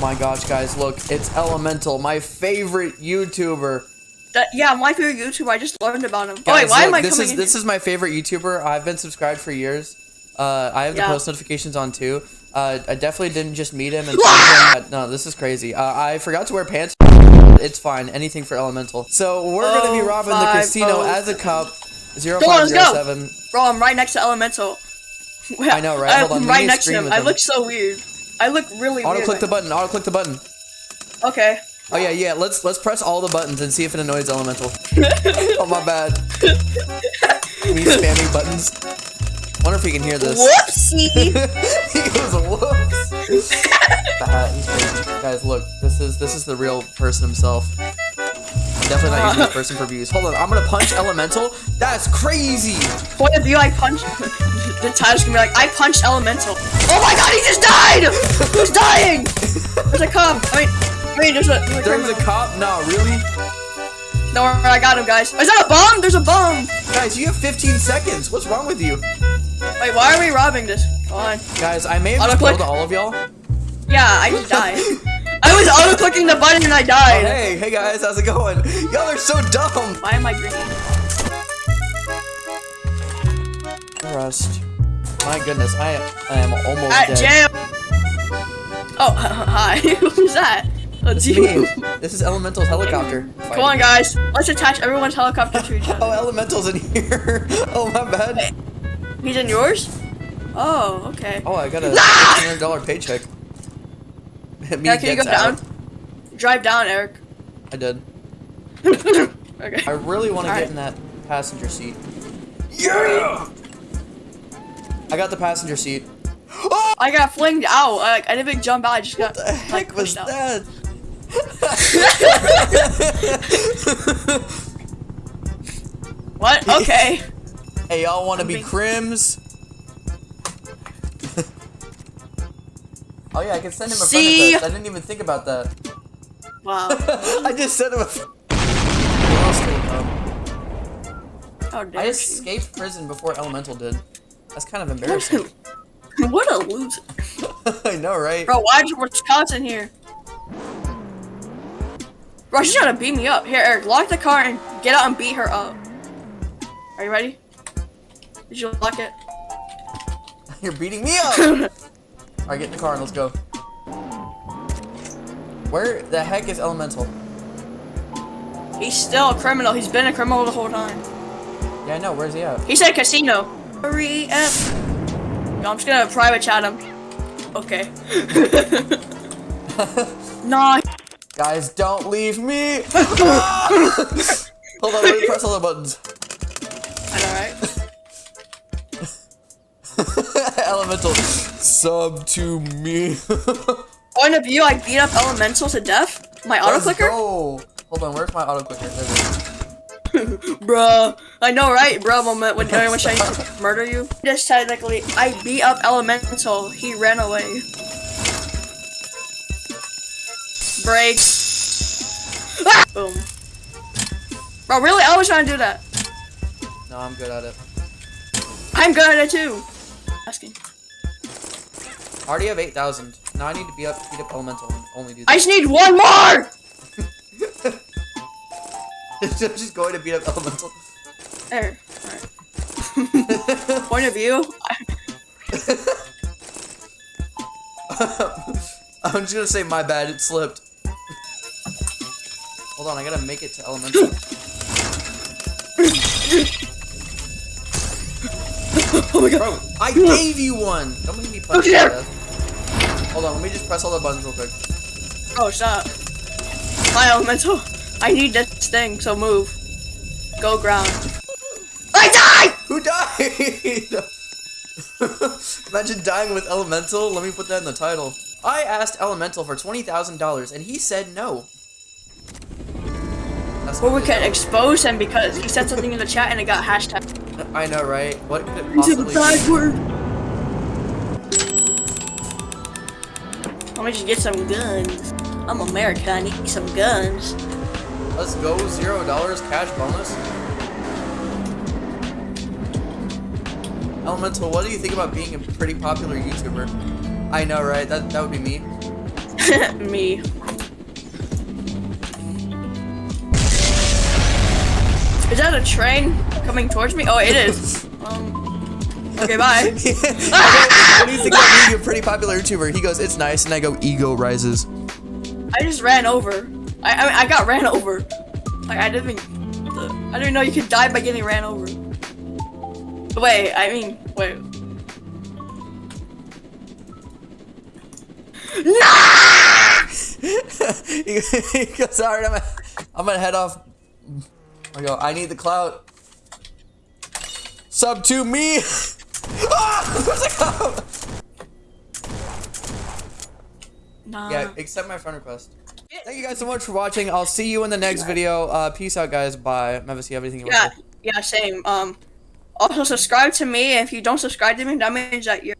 my gosh, guys, look, it's Elemental, my favorite YouTuber. That, yeah, my favorite YouTuber. I just learned about him. Guys, oh, wait, why look, am I this coming is in this is my favorite YouTuber. I've been subscribed for years. Uh, I have the Yeah. post notifications on too. Uh, I definitely didn't just meet him and him no, this is crazy. Uh, I forgot to wear pants. It's fine, anything for Elemental. So we're gonna be Oh, robbing the casino oh, as a cop. Zero Come on, five let's zero go. seven. Bro, I'm right next to Elemental. I know, right? Hold I'm we right next to him. I him. look so weird. I look really Auto click the button. Auto click the button. Okay. Oh yeah, yeah. Let's let's press all the buttons and see if it annoys Elemental. oh my bad. Me spamming buttons. Wonder if he can hear this. Whoopsie! he goes whoops. Crazy. Guys, look. This is this is the real person himself. Definitely not uh. using this person for views. Hold on. I'm gonna punch Elemental. That's crazy. Point of view, I punch? the title's gonna be like, I punched Elemental. Oh my god, he just died! Who's dying! There's a cop. I mean, I mean, there's a. There's a, There's a criminal. cop. No, really? No, I got him, guys. Is that a bomb? There's a bomb! Guys, you have 15 seconds. What's wrong with you? Wait, why are we robbing this? Come on. Guys, I may have just killed all of y'all. Yeah, I just died. I was auto clicking the button and I Oh, died. hey, hey guys, how's it going? Y'all are so dumb. Why am I green? Rust. My goodness, I I am almost At dead. jail. Oh, hi. Who's that? Oh, it's It's you. me. This is Elemental's helicopter. Come on, guys. Let's attach everyone's helicopter to each oh, other. Oh. Elemental's in here. oh, my bad. He's in yours? Oh, okay. Oh, I got a ah! $1,500 paycheck. Me Yeah, can you go out. down? Drive down, Eric. I did. okay. I really want to Alright. get in that passenger seat. Yeah! I got the passenger seat. Oh, I got flinged out. Like, I didn't even jump out. I just got What the heck like, was pushed out. that? What? Okay. hey, y'all want to I'm be being- crims? Yeah, I can send him a See? friend request. I didn't even think about that. Wow. I just sent him a. What else did he know? How I dare you. escaped prison before Elemental did. That's kind of embarrassing. what a loser. I know, right? Bro, why is Wisconsin here? Bro, she's trying to beat me up. Here, Eric, lock the car and get out and beat her up. Are you ready? Did you lock it? You're beating me up! Alright, get in the car and let's go. Where the heck is Elemental? He's still a criminal. He's been a criminal the whole time. Yeah, I know. Where's he at? He said casino. Hurry up. No, I'm just gonna private chat him. Okay. nah. Guys, don't leave me! Hold on, let me press all the buttons. Alright. Elemental, sub to me. Point of view, I beat up Elemental to death. My auto clicker? go. Hold on, where's my auto clicker? There it is. Bruh. I know, right? Bruh moment when everyone trying to murder you. Just technically, I beat up Elemental. He ran away. Brakes. Ah! Boom. Bro, really? I was trying to do that. No, I'm good at it. I'm good at it too. Asking. I already have 8,000. Now I need to be up, beat up Elemental and only do that. I just need one more! I'm just going to beat up Elemental. There. Alright. Point of view. I'm just gonna say my bad, it slipped. Hold on, I gotta make it to Elemental. oh my god. Bro, I gave you one! Don't make me punch you Okay. to death. Hold on, let me just press all the buttons real quick. Oh, stop. My elemental. I need this thing, so move. Go ground. I died! Who died? Imagine dying with Elemental. Let me put that in the title. I asked Elemental for $20,000 and he said no. That's Or we could expose him because he said something in the chat and it got hashtag. I know, right? What could it possibly be? Me just get some guns. I'm America, I need some guns. Let's go, zero dollars cash bonus. Elemental, what do you think about being a pretty popular YouTuber? I know, right? That that would be me. Me. Is that a train coming towards me? Oh, it is. Um. Okay, bye. the being a pretty popular YouTuber, he goes, "It's nice," and I go, "Ego rises." I just ran over. I I, mean, I got ran over. Like I didn't. Even, I didn't know you could die by getting ran over. Wait, I mean, wait. No! he goes, "Alright, I'm, gonna- I'm gonna head off." I go, "I need the clout." Sub to me. ah! Where's it go? Nah. Yeah, accept my friend request. Thank you guys so much for watching. I'll see you in the next video. Uh, peace out, guys. Bye. Mavis, you have anything you Yeah, want to say? yeah, same. Um, also subscribe to me. If you don't subscribe to me, that means that you're